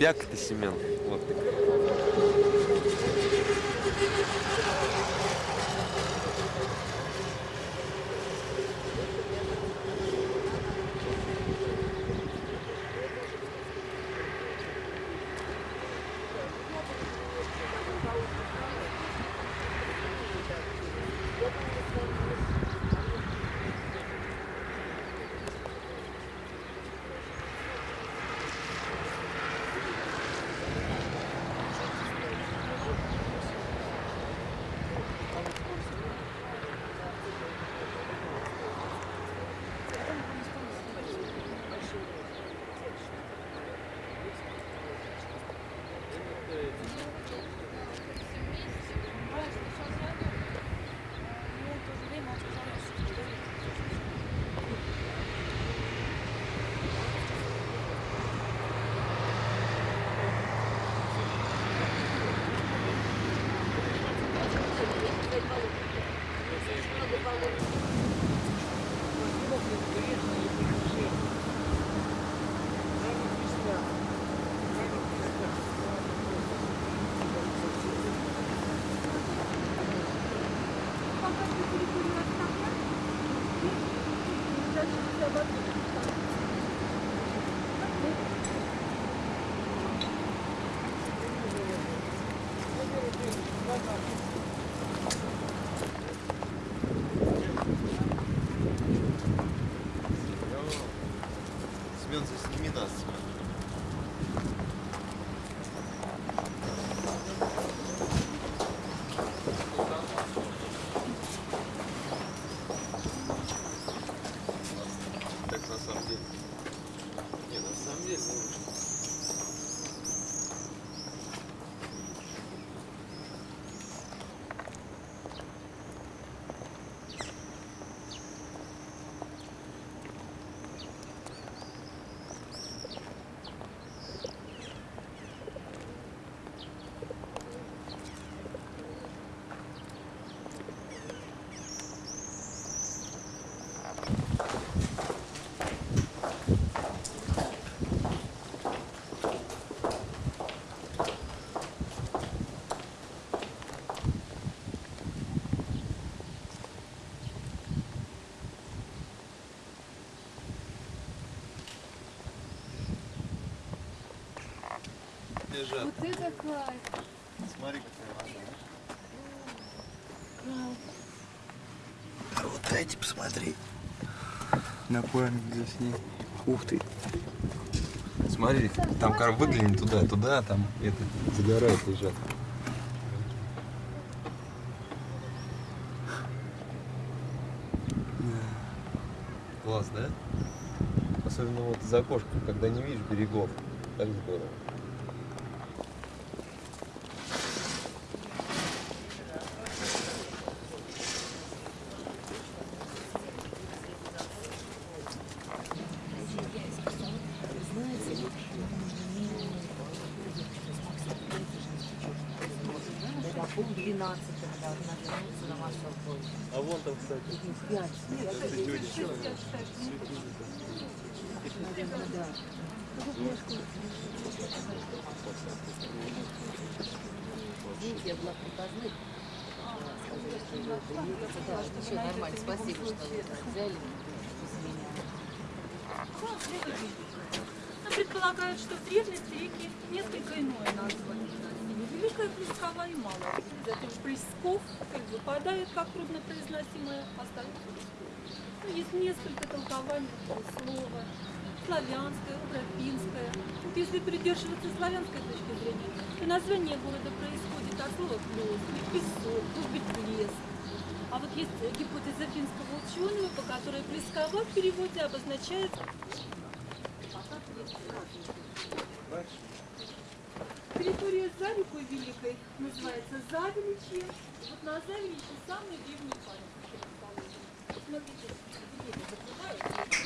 Бяк ты Семен. Вот. Вот это кайф. Смотри, какая вода. А вот дайте посмотри. На память засни. Ух ты. Смотри, там кор выгляни туда, туда, там это загорает, лежат. Класс, да? Особенно вот за окошком, когда не видишь берегов. Так здорово. Это пол 12 должна вернуться на массовую А вон там, кстати. Пять. Наверное, да. Видите, я была приказных. Сказали, что вы приедете. Да, все нормально. Спасибо, что вы взяли из меня. Ну, Предполагают, что в древности реки несколько иное название носили. Великая Плескова и Малая. Зато Плесков как выпадает как труднопроизносимое, остается Плесков. Ну, есть несколько толкований этого слова. Славянское, украинское. Вот если придерживаться славянской точки зрения, то название города происходит от слова плес, песок, может быть лес. А вот есть гипотеза финского ученого, по которой Плескова в переводе обозначает Территория за рекой Великой называется Завеличье. Вот на Завеличье самый древний памятник расположен. Смотрите, деревья закрываются.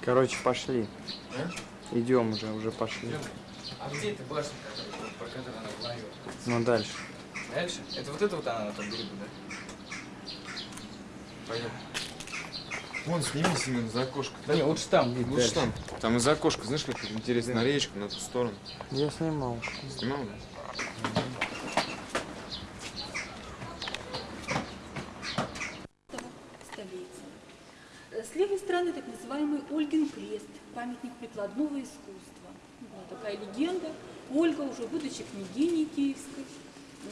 Короче, пошли. Идем уже, уже пошли. А где эта башня, которая, про которую она говорила? Ну дальше. Дальше? Это вот это вот она на том берегу, да? Поехали. Вон, сними, Семен, за окошко. Да не, лучше там. Лучше дальше. там. Там из-за окошка, знаешь, как интересно, на речку, на ту сторону. Я снимал. Снимал, да? С левой стороны так называемый Ольгин крест, памятник прикладного искусства. Была такая легенда. Ольга, уже будучи княгиней киевской,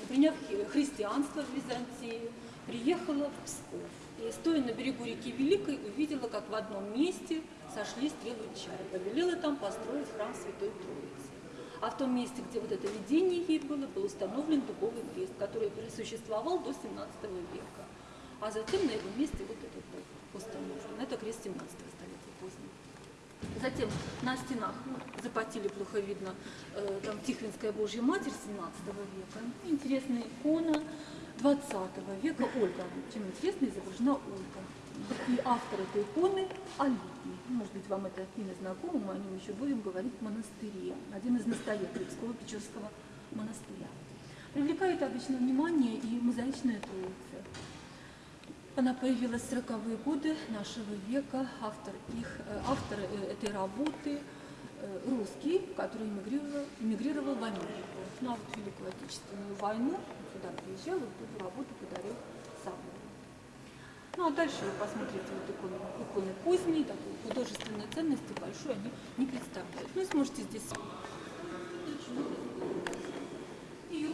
приняв христианство в Византии, приехала в Псков. И стоя на берегу реки Великой, увидела, как в одном месте сошли стрелы чая. Повелела там построить храм Святой Троицы. А в том месте, где вот это видение ей было, был установлен дубовый крест, который просуществовал до 17 века. А затем на его месте вот этот был установлен. Это крест 17 столетия позднего. Затем на стенах ну, запотели, плохо видно, э, там Тихвинская Божья Матерь 17 века. Интересная икона 20 века Ольга. Чем интересно изображена Ольга. И автор этой иконы Алитий. Может быть, вам это имя знакомо, мы о нем еще будем говорить в монастыре. Один из настоятелей Псково-Печерского монастыря. Привлекает обычно внимание и мозаичная троица. Она появилась в 40-е годы нашего века. Автор, их, э, автор э, этой работы э, русский, который эмигрировал, эмигрировал в Америку. На Великую Отечественную войну сюда приезжал, вот эту работу подарил собору. Ну а дальше вы посмотрите вот иконы, иконы поздние, такой художественной ценности большой они не представляют. Ну и сможете здесь и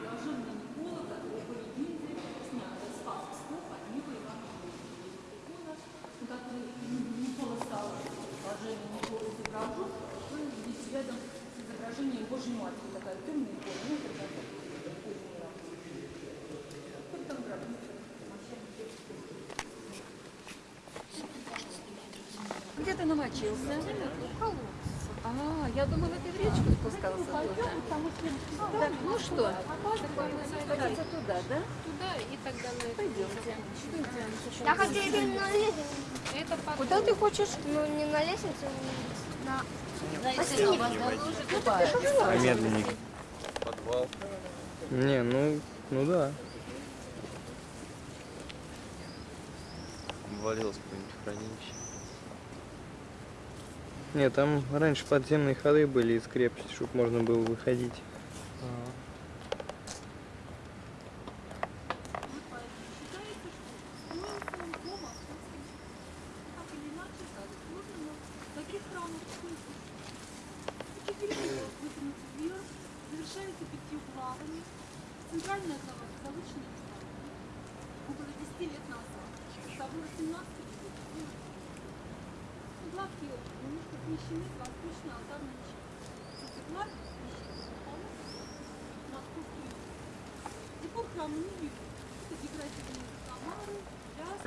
блаженная Никола, которая по легенде снята с Пасхов от Нила Ивана Икона, на которой Никола стал блаженный Никола изображен, вы видите рядом с изображением Божьей Матери, такая темная икона, ну, это такая поздняя работа. Вот там гробница. Где ты намочился? А, я думала, ты в речку спускался туда. Так, ну что, сходиться туда, да? туда и тогда на это. Пойдемте. Я хочу на лестницу. Куда ты хочешь? Ну, не на лестницу, на... А медленнее. Подвал. Не, ну, ну да. Обвалилось какое-нибудь хранилище. Не, там раньше подземные ходы были из крепости, чтобы можно было выходить. Считается, что строился он по московским так или иначе заслуженно таких храмов сколько. Четыре метра вытянуты вверх, завершается пятью главами. Центральная глава позолоченная реставрация. Около 10 лет назад. Собор 17 века. Главки немножко смещены с восточной алтарной части. Эти главки смещены на московский юг. Декор храма не видно. Это декоративные комары, пляс.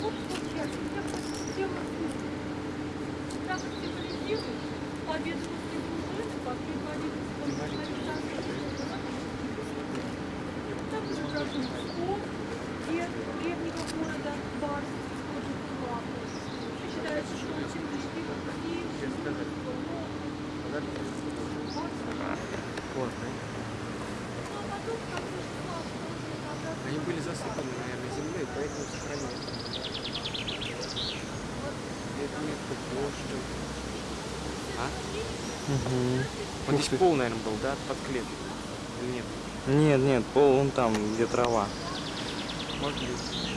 Вот что я я просто сделала Так символизирует победу русской дружины под предводительством Там изображен Псков, герб древнего города Барс, тоже главы. Считается, что он символизирует Киев, Они были засыпаны, наверное, землей, поэтому сохранились. Это метка площадь. А? Угу. Он здесь пол, наверное, был, да, под клеткой? Или нет? Нет, нет, пол вон там, где трава. Может быть.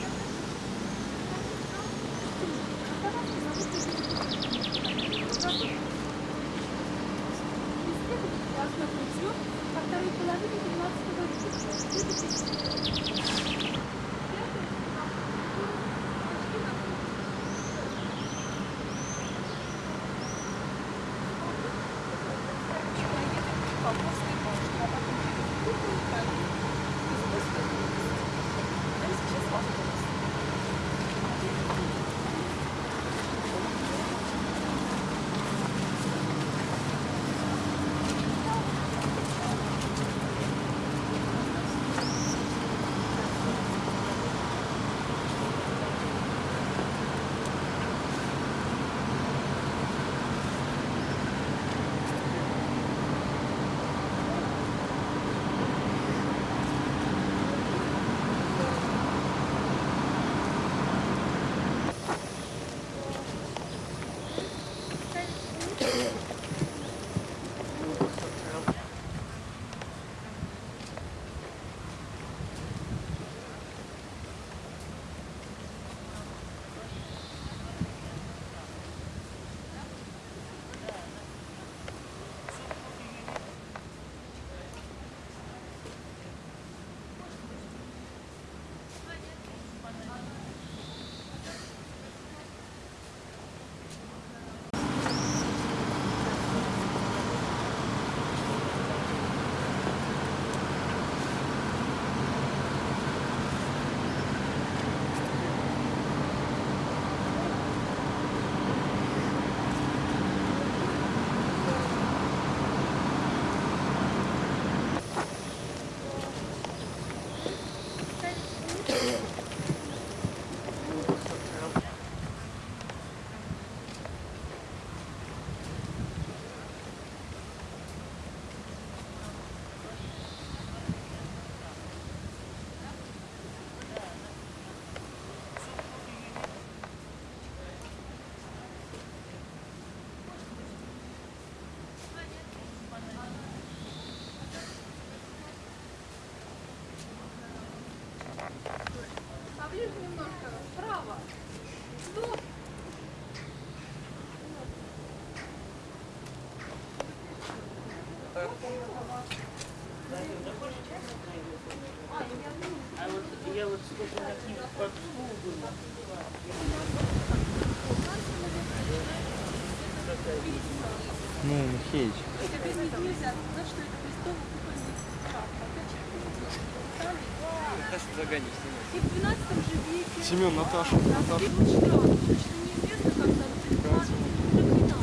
Опять же, И в 12 же веке Семен, Наташа, Наташа. Раскрыт храм. Точно неизвестно, когда вот этот храм до 13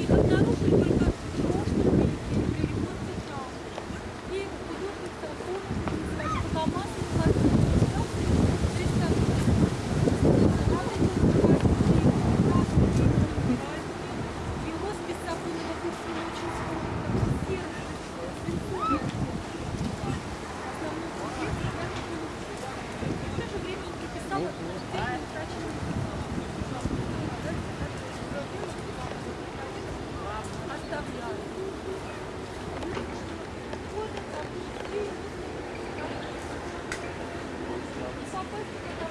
Их обнаружили только в прошлом веке при ремонте храма. И художница оформила Богомазный картину. Его спецсаконного курса очень скоро, серый, свинцовый. Основной сюжет я купила в то же время он приписал отделение утраченных Оставляю. Вот это, и- и попасть туда.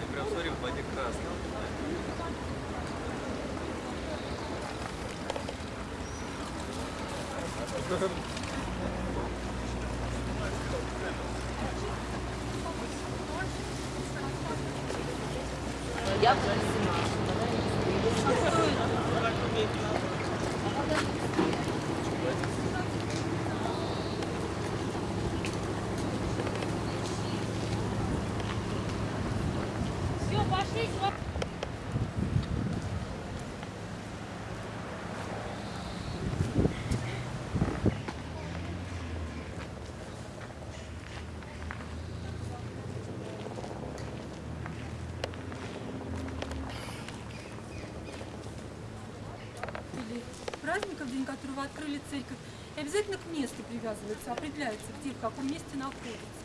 Ты прям смотри, в воде красная. Все, пошли, или праздника, в день открыли церковь, и обязательно к месту привязывается, определяется, где, в каком месте находится.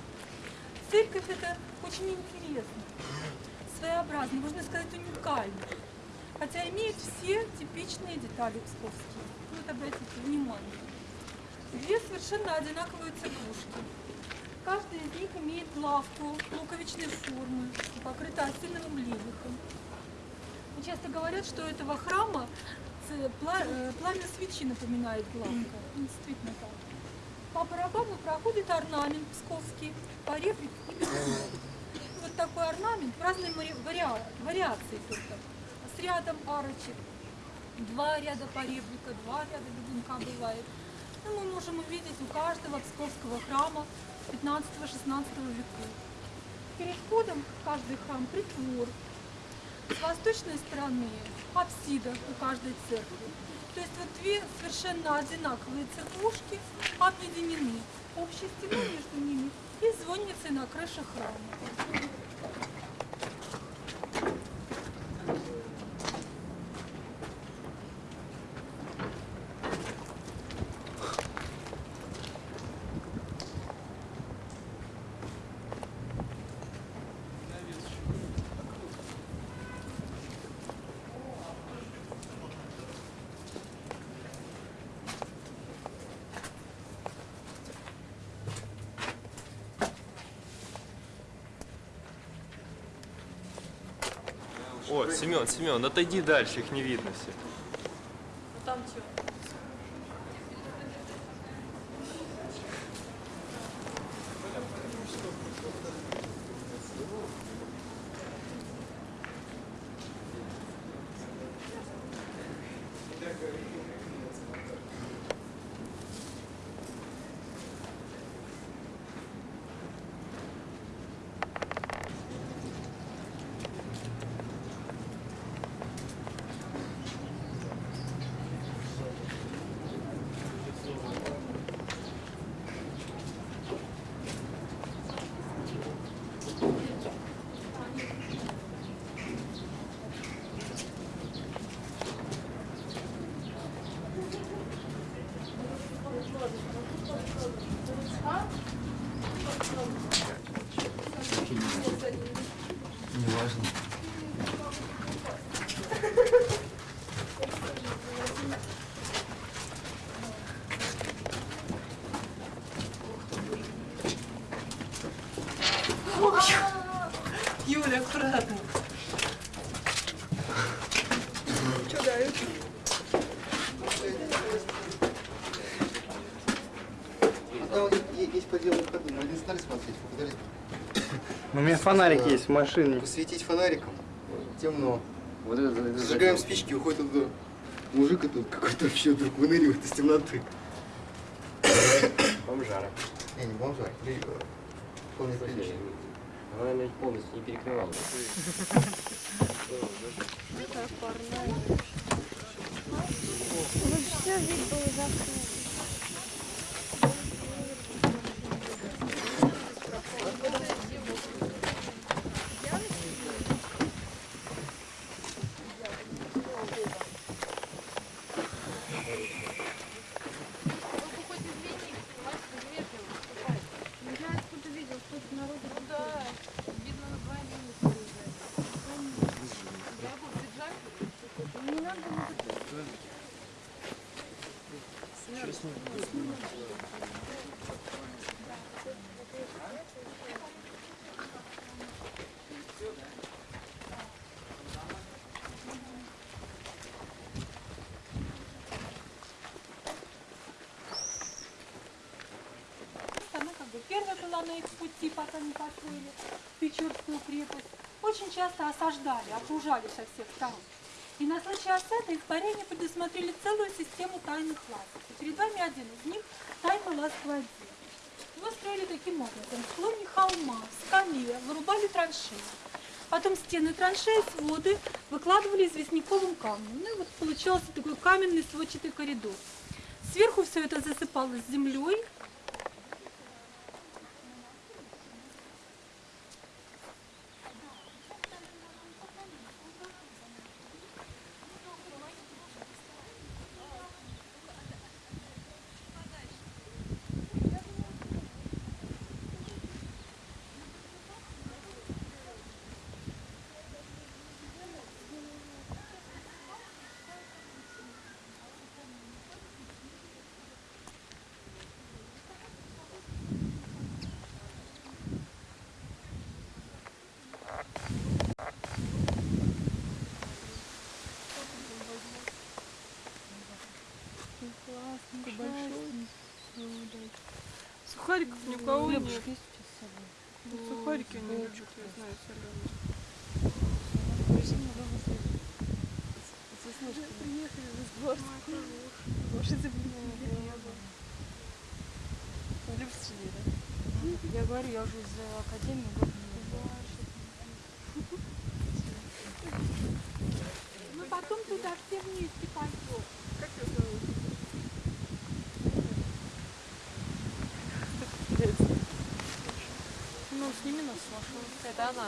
Церковь это очень интересно, своеобразно, можно сказать уникально, хотя имеет все типичные детали псковские. Вот обратите внимание. Две совершенно одинаковые церквушки. Каждая из них имеет лавку луковичной формы, покрыта осиновым левихом. И часто говорят, что у этого храма пламя свечи напоминает главка. И Действительно так. По барабану проходит орнамент псковский, по ребрику и. Вот такой орнамент в разной вариации только. С рядом арочек. Два ряда поребрика, два ряда бегунка бывает. Ну, мы можем увидеть у каждого псковского храма 15-16 веков. Перед входом в каждый храм притвор, с восточной стороны апсида у каждой церкви. То есть вот две совершенно одинаковые церквушки объединены общей стеной между ними и звонницей на крыше храма. О, Семен, Семен, отойди дальше, их не видно все. Фонарик есть в машине. посветить фонариком. Темно. Вот это, это Зажигаем спички, уходит оттуда. Мужик и тут какой-то вообще вдруг выныривает из темноты. бомжара. Не, не бомжар, вполне прилично. Она, наверное, полностью не перекрывала. Вот все вид был закрыт. Не знаю, откуда видел, сколько народу. Ну да, видно на два минуса Не надо было Она как на их пути, пока не построили Печорскую крепость. Очень часто осаждали, окружали со всех сторон. И на случай осады испарения предусмотрели целую систему тайных лазов. И перед вами один из них – лаз гвоздей. Его строили таким образом. В склоне холма, скале вырубали траншеи. Потом стены траншеи, своды выкладывали известняковым камнем. Ну и вот получался такой каменный сводчатый коридор. Сверху все это засыпалось землей, Сухариков ни у кого нет. Ну, Сухарики они любят, я знаю, соленые. Я говорю, я уже из академии год Мы потом туда все вместе пойдем. Как ее зовут? Ну, сними нас с машины. Это она.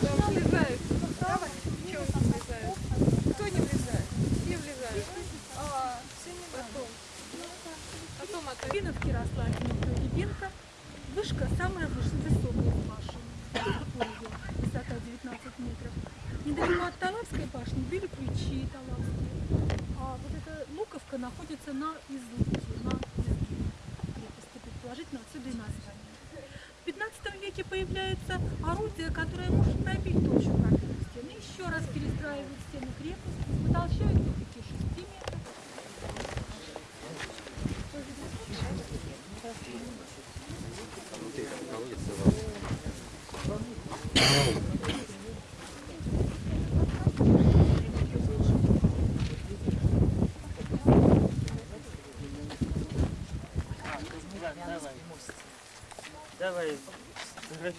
Куда влезает? Давай. Чего не влезает? Кто не влезает? Все влезают. А, все не Потом. Потом это Рябиновки росла одинокая рябинка. Вышка самая выш- высокая из башен. Ой, Высота 19 метров. Недалеко от Талавской башни были ключи Талавские. А вот эта луковка находится на излуке, на изгибе крепости. Предположительно, отсюда и название. В 15 веке появляется орудие, которое может пробить толщу каменных стен. И еще раз перестраивают стены крепости, утолщают до 5-6 метров. Давай,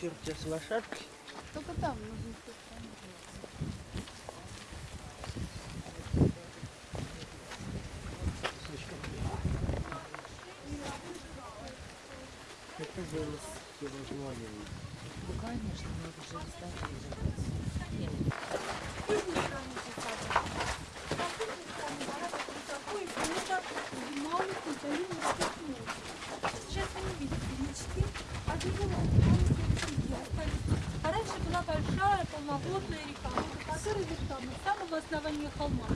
фотографирую тебя с лошадкой. Только там нужно. Это голос невозможно. Ну, конечно, мы уже Такой, это зима, основании холма.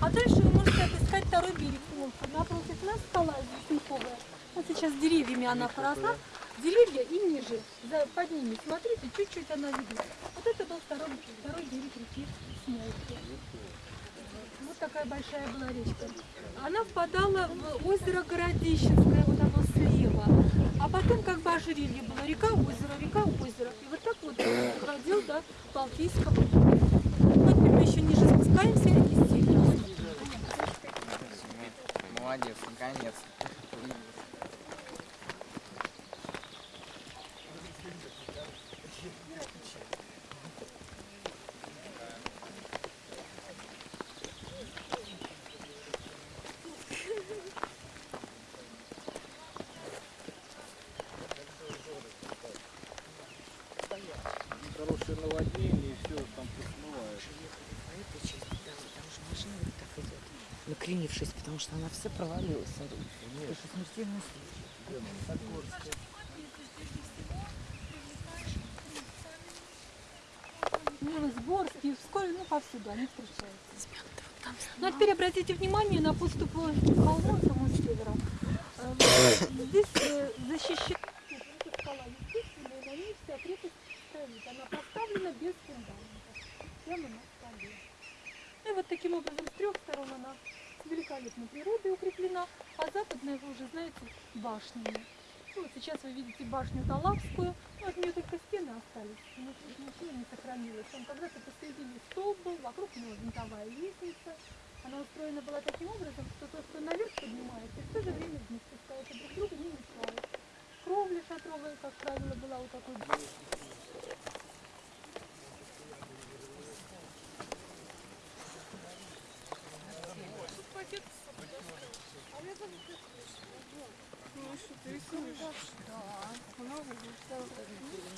А дальше вы можете отыскать второй берег Волхва. Напротив нас скала Весенковая. Вот сейчас деревьями она поросла. Деревья и ниже, за, под ними, смотрите, чуть-чуть она видна. Вот это был второй, второй берег реки Смолки. Вот такая большая была речка. Она впадала в озеро Городищенское, вот оно слева. А потом как бы ожерелье было. Река, озеро, река, озеро. И вот так вот доходил до Балтийского моря. Вот теперь мы спускаемся и. Молодец, наконец. Хорошее наводнение, и все там посмывает. Эта часть, да, там же машина вот так идет, что она вся провалилась. Это смертельный случай. Ну, Сборские, вскоре, ну, повсюду они встречаются. Ну, а теперь обратите внимание на подступ к холму самому северу. Э, Здесь э, защищена скала, естественно, и на ней вся крепость стоит. Она поставлена без фундамента, прямо на скале. Ну, и вот таким образом с трех сторон она великолепной природой укреплена, а западная, вы уже знаете, башнями. Ну, вот сейчас вы видите башню Талавскую, ну, от нее только стены остались, но тут ничего не сохранилось. Там когда-то посередине столб был, вокруг него винтовая лестница. Она устроена была таким образом, что тот, кто наверх поднимается, в то же время вниз спускается, друг друга не мешают. Кровля шатровая, как правило, была у такой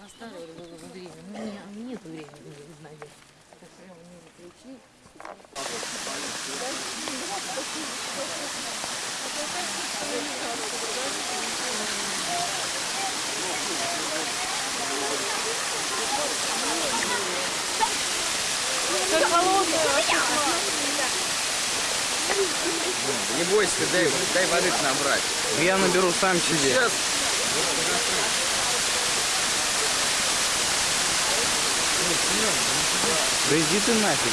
Оставили время. Ну, меня нет времени, не знаю. Так прямо не включи. Не бойся, дай, дай воды набрать. Я наберу сам себе. Сейчас. Да иди ты нафиг.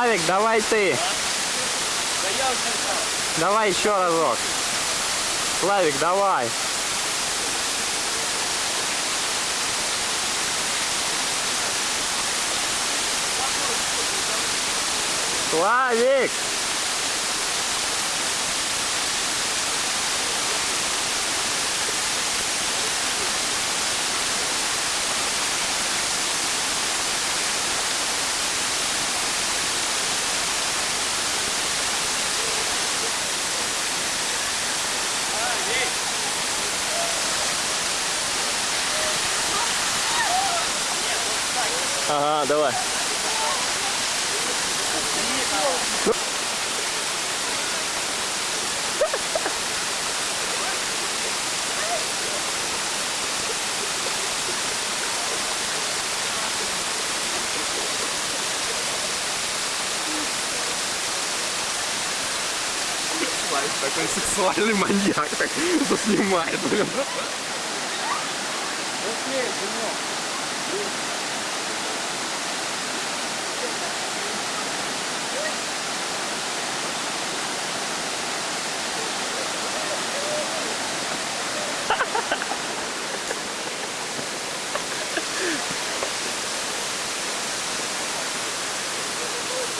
Славик, давай ты. Давай еще разок. Славик, давай. Славик! Ага, давай. Славик такой сексуальный маньяк, так заснимает, блин.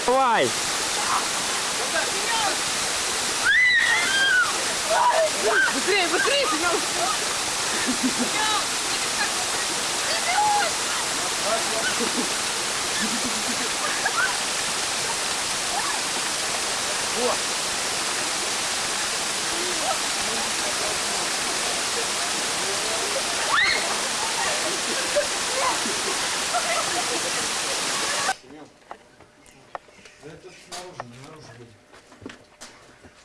Давай! Быстрее, быстрее, Да это снаружи, не наружу будет.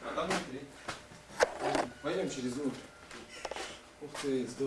А там внутри. Пойдем через внутрь. Ух ты,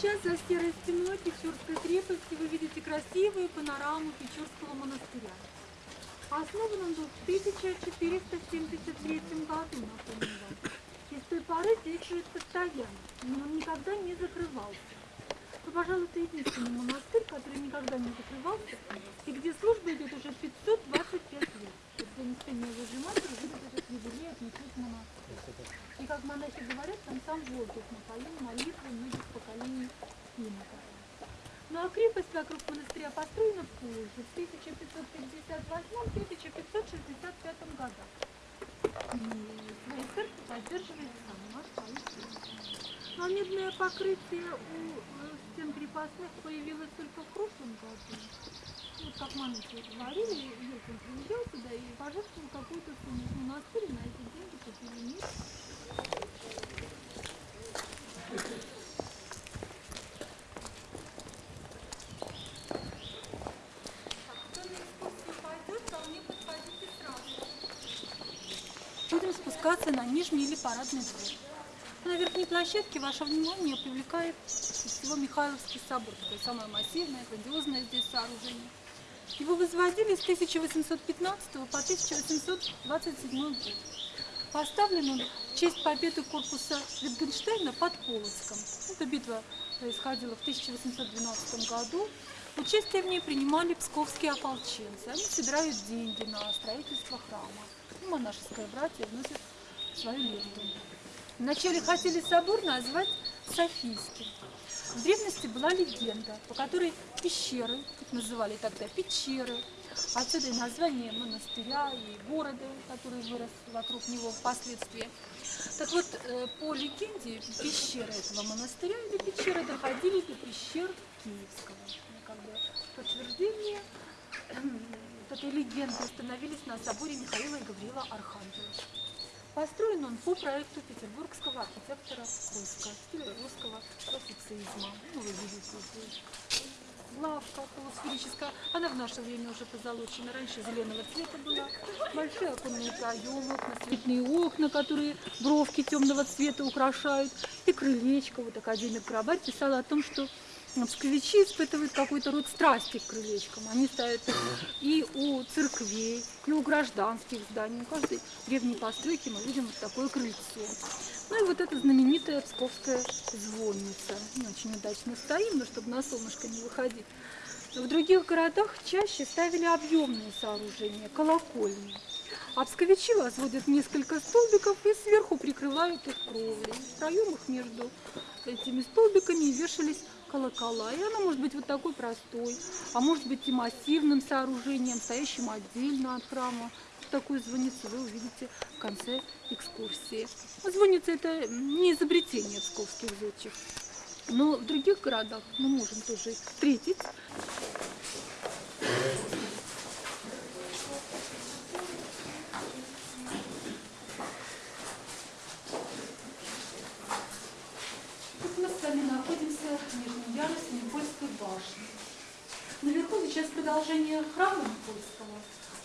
сейчас за серой стеной Печорской крепости вы видите красивую панораму Печорского монастыря. Основан он был в 1473 году, напомню вам. И с той поры здесь живет постоянно, но он никогда не закрывался. Ну, пожалуй, это единственный монастырь, который никогда не закрывался, и где служба идет уже 525 лет. Вот день Успения Божьей Матери будет этот юбилей отмечать монастырь. И как монахи говорят, там сам воздух напоил молитвы многих поколений иноков. Ну а крепость вокруг монастыря построена позже, в 1558-1565 годах. И церкви поддерживает сам наш Павел Ну а медное покрытие у э, стен крепостных появилось только в прошлом году. Вот как монахи говорили, Юркин приезжал сюда и пожертвовал какую-то сумму в монастырь, на эти деньги купили мир. Будем нижний или парадный двор. На верхней площадке ваше внимание привлекает всего Михайловский собор. Такое самое массивное, грандиозное здесь сооружение. Его возводили с 1815 по 1827 год. Поставлен он в честь победы корпуса Wittgensteina под Полоцком. Эта битва происходила в 1812 году. Участие в ней принимали псковские ополченцы. Они собирают деньги на строительство храма. И монашеское братья вносят свою лепту. Вначале хотели собор назвать Софийским. В древности была легенда, по которой пещеры, их называли тогда пещеры, отсюда и название монастыря и города, который вырос вокруг него впоследствии. Так вот, э, по легенде, пещеры этого монастыря или пещеры доходили до пещер Киевского. Ну, Как бы подтверждение вот этой легенды установились на соборе Михаила и Гавриила Архангела. Построен он по проекту петербургского архитектора Руска, стиля русского классицизма. Ну, вы видите, здесь лавка полусферическая. Она в наше время уже позолочена. Раньше зеленого цвета была. Большие оконные проемы, окна, цветные окна, которые бровки темного цвета украшают. И крылечко. Вот академик Крабарь писал о том, что псковичи испытывают какой-то род страсти к крылечкам. Они ставят их и у церквей, и у гражданских зданий. У каждой древней постройки мы видим вот такое крыльцо. Ну и вот эта знаменитая псковская звонница. Не очень удачно стоим, но чтобы на солнышко не выходить. В других городах чаще ставили объемные сооружения, колокольни. А псковичи возводят несколько столбиков и сверху прикрывают их кровлей. В проемах между этими столбиками вешались колокола. И она может быть вот такой простой, а может быть и массивным сооружением, стоящим отдельно от храма. Такую звонницу вы увидите в конце экскурсии. Звонница это не изобретение псковских зодчих. Но в других городах мы можем тоже встретить. Тут мы с вами в нижнем ярусе Никольской башни. Наверху сейчас продолжение храма Никольского,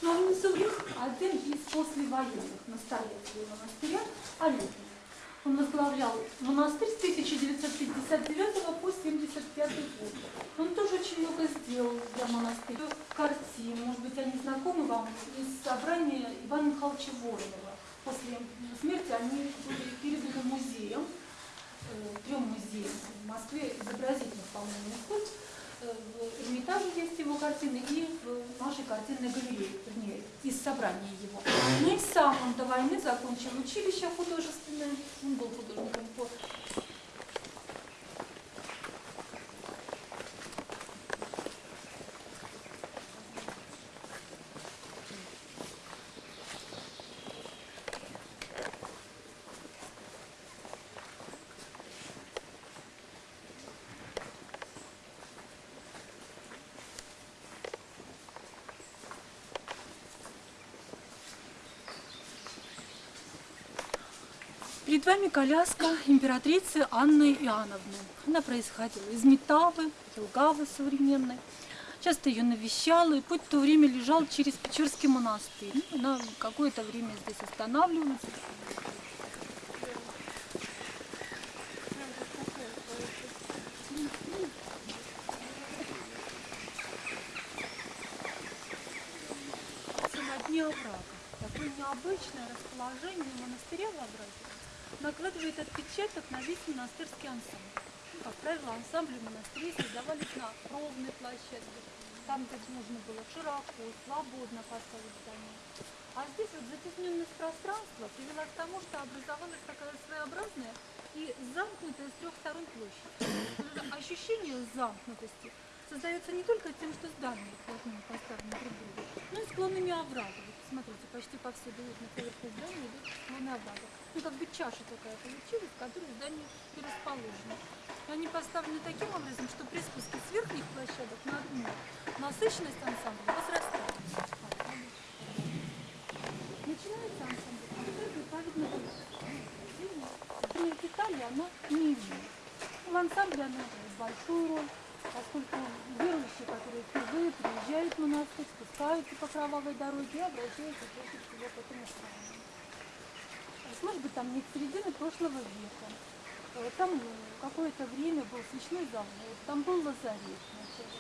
но внизу их один из послевоенных настоятелей монастыря Олегин. Он возглавлял монастырь с 1959 по 1975 год. Он тоже очень много сделал для монастыря. Картин, может быть, они знакомы вам, из собрания Ивана Михайловича Воронова. После смерти они были переданы музеем, трем музеям в Москве, изобразительных, по-моему, искусств. Э, В Эрмитаже есть его картины и в нашей картинной галерее, вернее, из собрания его. Ну и сам он до войны закончил училище художественное, он был художником по Перед вами коляска императрицы Анны Иоанновны. Она происходила из Метавы, Елгавы современной. Часто ее навещала, и путь в то время лежал через Печерский монастырь. Ну, Она какое-то время здесь останавливалась. на дне оврага. Такое необычное расположение монастыря в овраге накладывает отпечаток на весь монастырский ансамбль. Ну, Как правило, ансамбли монастырей создавались на ровной площадке, там, где нужно было широко, свободно поставить здание. А здесь вот затесненность пространства привела к тому, что образовалась такая своеобразная и замкнутая с трех сторон площадь. Ощущение замкнутости создается не только тем, что здание плотнее поставлено друг другу, но и склонами оврага. Вот Смотрите, почти повсюду видно поверху здания идут склоны. Ну, как бы чаша такая получилась, в которой здание и они поставлены таким образом, что при спуске с верхних площадок на дно насыщенность ансамбля возрастает. Начинается ансамбль, вот это правильно Например, детали она не. В ансамбле она играет большую роль, спускаются по кровавой дороге обращаются прежде всего к этому храму. Может быть, там не середины прошлого века. Э, Там э, какое-то время был свечной завод, там был лазарет вначале.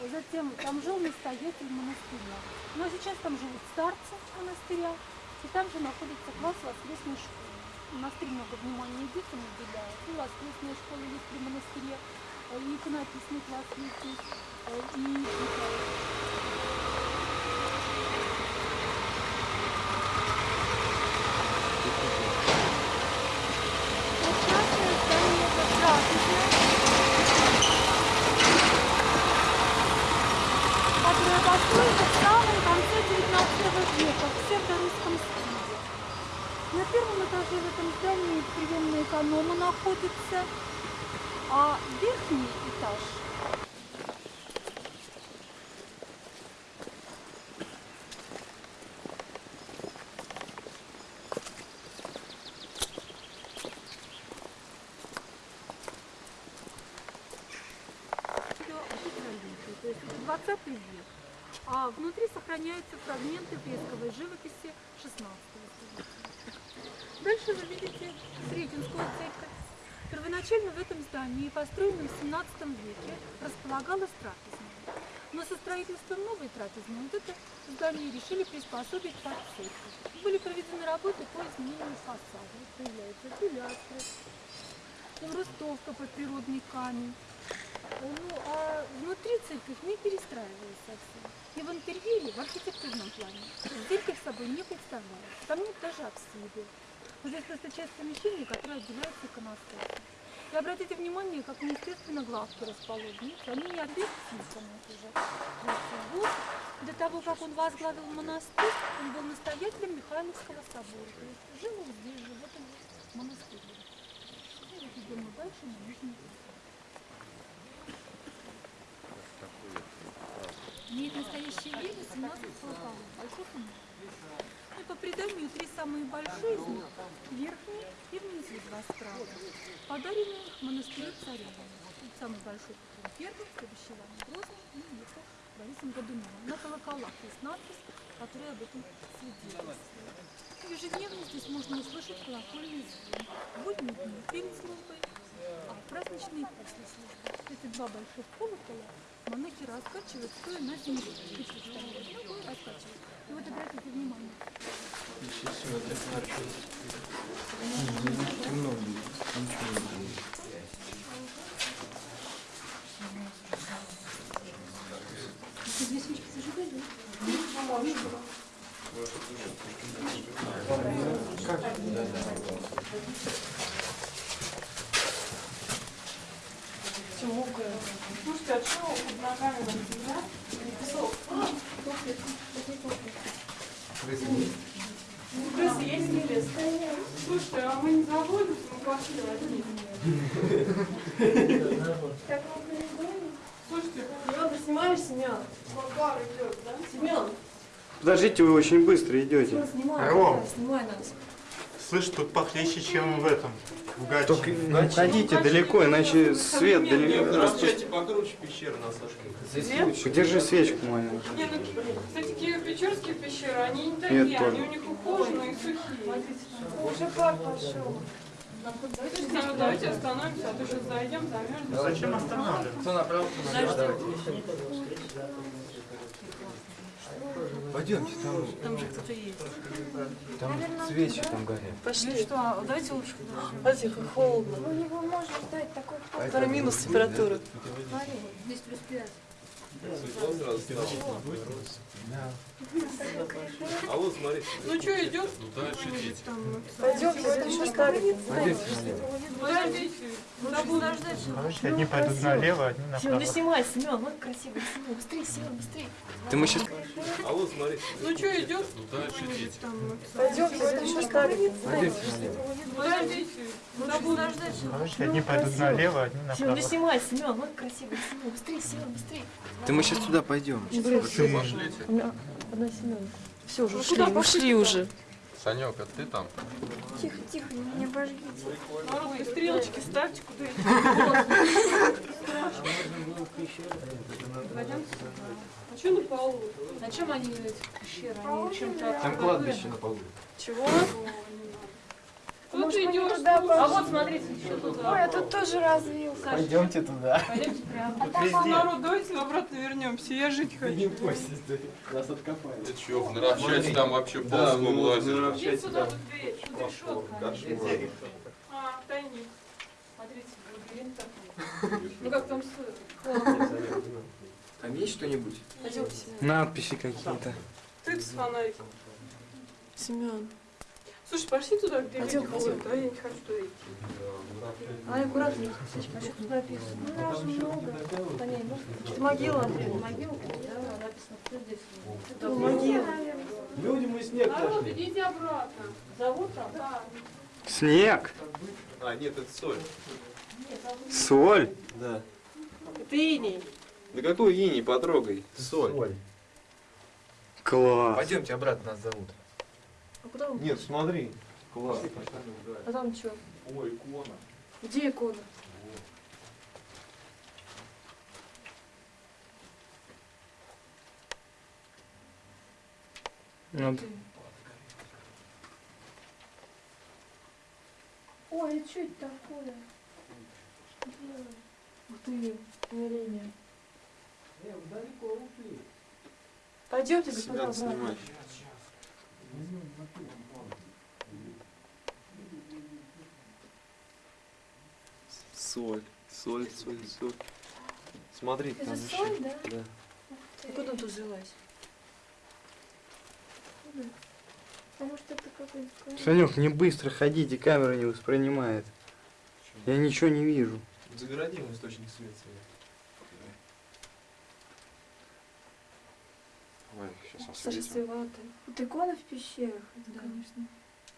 Затем там жил настоятель монастыря. Ну а сейчас там живут старцы монастыря. И там же находится класс воскресной школы. Монастырь много внимания детям уделяет. И воскресная школа есть при монастыре, и иконописный класс есть и Построена в самом конце 19 века в псевдорусском стиле. На первом этаже в этом здании приемная эконома находится, а верхний этаж Всё антикролитий, то есть это 20 век. А внутри сохраняются фрагменты фресковой живописи 16 века. Дальше вы видите Сретенскую церковь. Первоначально в этом здании, построенном в 17 веке, располагалась трапезная. Но со строительством новой трапезной вот это здание решили приспособить под церковь. Были проведены работы по изменению фасада. Появляются пилястры, ростовка под природный камень. Ну, а внутри церковь не перестраивалась совсем. И в интерьере, в архитектурном плане, церковь собой не представляет. Там нет даже апсиды. Здесь просто часть помещения, которая отделяется иконостасом. И обратите внимание, как неестественно главки расположены. Они не объективны уже. Вот, до того, как он возглавил монастырь, он был настоятелем Михайловского собора. То есть жил он здесь же, в этом монастыре. И вот идем мы дальше на нижний Имеет настоящее время 17 колоколов, больших и. И по преданию три самые большие из них, верхние и внизу два справа, подарены монастырю царевны. Самый большой первый, следующий Иван Грозный и Никол Борисом Годуновым. На колоколах есть надпись, которая об этом свидетельствует. Ежедневно здесь можно услышать колокольный звон. В дни перед службой, а праздничные после службы. Эти два больших колокола монахи раскачивают, стоя на земле. Ну. И вот обратите внимание, эти две свечки зажигали. Слушайте, а что под ногами там земля? Песок. Ну, крысы есть не лес? Слушайте, а мы не заводимся, мы пошли одни. Слушайте, Семен, ты снимаешь, Семен? Макар идет, да? Семен, Подождите, вы очень быстро идете. снимай, снимай нас. Слышь, тут похлеще, чем в этом. В гаче. Только не уходите далеко, иначе свет далеко. Расчете покруче пещеры на Сашке. Держи свечку мою. Не, ну, кстати, Киево-Печорские пещеры, они не Нет, такие, они тоже. у них ухоженные и сухие. Уже пар пошел. Давайте, давайте остановимся, а то сейчас зайдем, замерзнем. Зачем останавливаться? Кто направо, кто налево. Пойдемте, там, Там же кто-то есть. там свечи там горят. Пошли. Ну что, давайте лучше. Смотрите, как холодно. У него может стать такой Скоро минус температура. Здесь плюс пять. А вот смотри. Ну что, идет? Пойдем, это еще ставить. Подождите. Забыл. Короче, одни пойдут налево, одни направо. не снимай, Семен, вот красиво. Семен, быстрее, Семен, быстрее. Ты мы сейчас... А вот смотри. Ну что, идет? Пойдем, это еще. Подождите. Забыл. Короче, одни пойдут налево, одни направо. не снимай, Семен, вот красиво. Семен, быстрее, Семен, быстрее. Ты мы сейчас туда пойдем. У меня одна Семен. Все, уже ушли, ушли уже. Санек, а ты там? Тихо, тихо, не обожгите. Народ, стрелочки ставьте куда А что на полу? На чем они, эти пещеры? Они чем-то... Там кладбище на полу. Чего? Кто-то идет. А вот смотрите, еще тут. Ой, а тут тоже развился. Пойдемте туда. Пойдемте прямо. А там народ, давайте обратно вернемся. Я жить хочу. Не бойся, нас откопали. Ты чё, в Наровчате там вообще ползком лазит. Иди сюда, тут дверь, тут решетка. А, тайник. Смотрите, лабиринт такой. Ну как там с... Там есть что-нибудь? Надписи какие-то. Ты с фонариком. Семен. Слушай, пошли туда, где люди ходят, а я не хочу туда идти. Ай, аккуратнее. А что тут написано? Ну, раз много. Да не, может, это могила, Андрей, могила? Да, написано, кто здесь? Это могила. Люди, мы снег Народ, идите обратно. Зовут там? Да. Снег, А, нет, это соль. соль. Да. Это иней. Да какой иней, потрогай. Соль. Класс. Пойдемте обратно, нас зовут. Куда он? Нет, смотри. Класс. А там что? Ой, икона. Где икона? Вот. Ой, а что это такое? Ух ты, умиление. Пойдемте, Себя господа, обратно. снимай. Соль, соль, соль, соль. Смотри, Это там соль, еще. да? Да. Откуда тут взялась? А может это какой-то... Санек, не быстро ходите, камера не воспринимает. Я ничего не вижу. Загородим источник света. Сейчас Сырцеватая. Вот икона в пещерах, это, Да. конечно,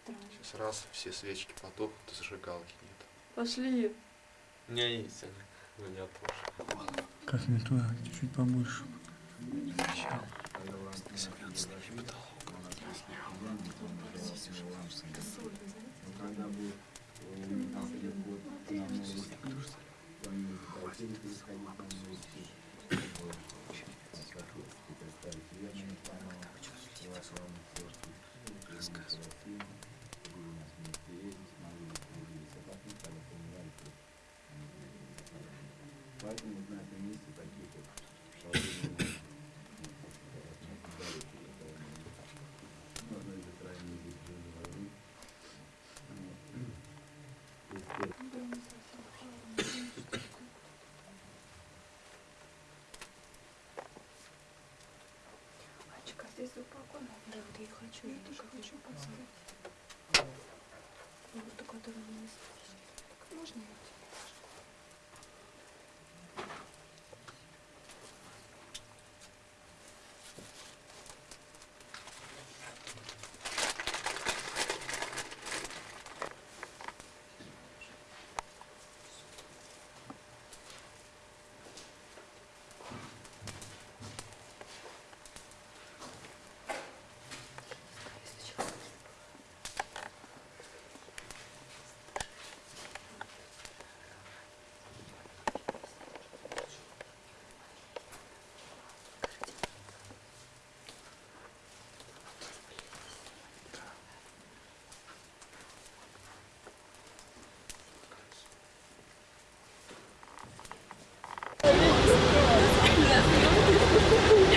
странно. Сейчас раз, все свечки потухнут, и зажигалки нет. Пошли. У меня есть, Аня, но не отложишь. Как мне туда, чуть побольше. Мальчик, а хочу. Я тоже хочу. Ну, вот такой дорогой место. Можно я